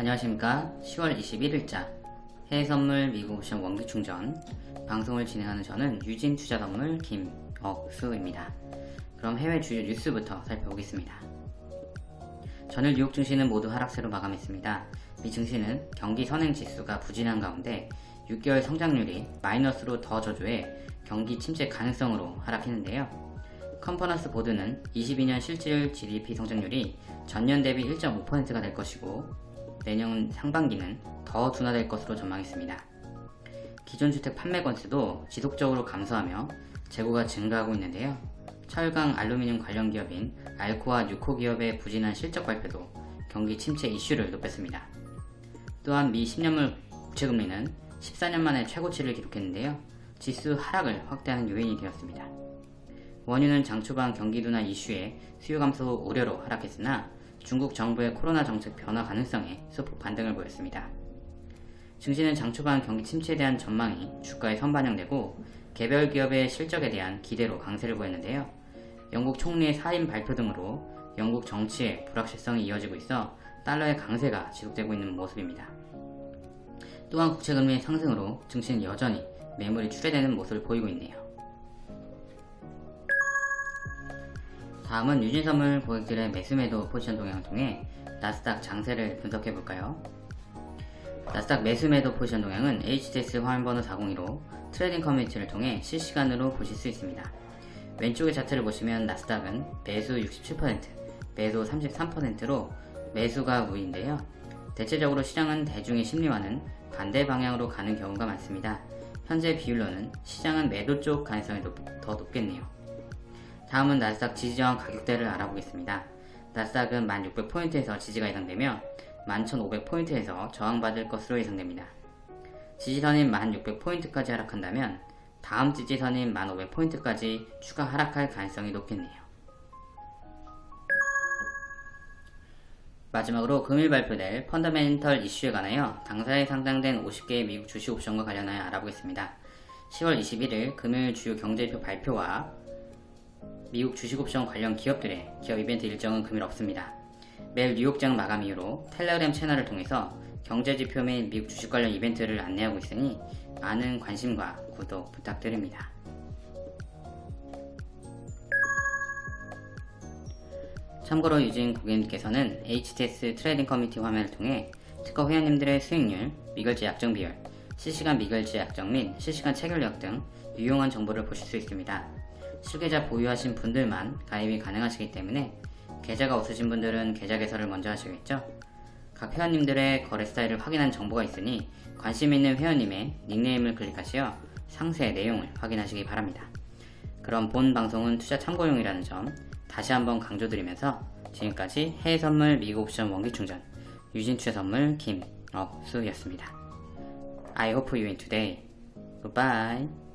안녕하십니까. 10월 21일자 해외선물 미국 옵션 원기충전. 방송을 진행하는 저는 유진투자선물 김억수입니다. 그럼 해외 주요 뉴스부터 살펴보겠습니다. 전일 뉴욕 증시는 모두 하락세로 마감했습니다. 미 증시는 경기 선행 지수가 부진한 가운데 6개월 성장률이 마이너스로 더 저조해 경기 침체 가능성으로 하락했는데요. 컨퍼런스 보드는 22년 실질 GDP 성장률이 전년 대비 1.5%가 될 것이고 내년 상반기는 더 둔화될 것으로 전망했습니다. 기존 주택 판매 건수도 지속적으로 감소하며 재고가 증가하고 있는데요. 철강, 알루미늄 관련 기업인 알코와 뉴코 기업의 부진한 실적 발표도 경기 침체 이슈를 높였습니다. 또한 미 10년물 국채금리는 14년 만에 최고치를 기록했는데요. 지수 하락을 확대하는 요인이 되었습니다. 원유는 장 초반 경기 둔화 이슈에 수요 감소 우려로 하락했으나 중국 정부의 코로나 정책 변화 가능성에 소폭 반등을 보였습니다. 증시는 장 초반 경기 침체에 대한 전망이 주가에 선반영되고 개별 기업의 실적에 대한 기대로 강세를 보였는데요. 영국 총리의 사임 발표 등으로 영국 정치의 불확실성이 이어지고 있어 달러의 강세가 지속되고 있는 모습입니다. 또한 국채금리의 상승으로 증시는 여전히 매물이 출회되는 모습을 보이고 있네요. 다음은 유진선물 고객들의 매수매도 포지션 동향을 통해 나스닥 장세를 분석해 볼까요? 나스닥 매수매도 포지션 동향은 HTS 화면번호 402로 trading 커뮤니티를 통해 실시간으로 보실 수 있습니다. 왼쪽의 차트를 보시면 나스닥은 매수 67%, 매도 33%로 매수가 우위인데요. 대체적으로 시장은 대중의 심리와는 반대 방향으로 가는 경우가 많습니다. 현재 비율로는 시장은 매도 쪽 가능성이 더 높겠네요. 다음은 나스닥 지지저항 가격대를 알아보겠습니다. 나스닥은 1600포인트에서 지지가 예상되며 11500포인트에서 저항받을 것으로 예상됩니다. 지지선인 1600포인트까지 하락한다면 다음 지지선인 1500포인트까지 추가 하락할 가능성이 높겠네요. 마지막으로 금일 발표될 펀더멘털 이슈에 관하여 당사에 상장된 50개의 미국 주식 옵션과 관련하여 알아보겠습니다. 10월 21일 금요일 주요 경제지표 발표와 미국 주식옵션 관련 기업들의 기업 이벤트 일정은 금일 없습니다. 매일 뉴욕장 마감 이후로 텔레그램 채널을 통해서 경제지표 및 미국 주식 관련 이벤트를 안내하고 있으니 많은 관심과 구독 부탁드립니다. 참고로 유진 고객님께서는 HTS trading 커뮤니티 화면을 통해 트커 회원님들의 수익률, 미결제 약정 비율, 실시간 미결제 약정 및 실시간 체결력 등 유용한 정보를 보실 수 있습니다. 실계좌 보유하신 분들만 가입이 가능하시기 때문에 계좌가 없으신 분들은 계좌 개설을 먼저 하시겠죠? 각 회원님들의 거래 스타일을 확인한 정보가 있으니 관심 있는 회원님의 닉네임을 클릭하시어 상세 내용을 확인하시기 바랍니다. 그럼 본 방송은 투자 참고용이라는 점 다시 한번 강조드리면서 지금까지 해외 선물 미국 옵션 원기 충전 유진 투자 선물 김억수였습니다. I hope you win today. Goodbye.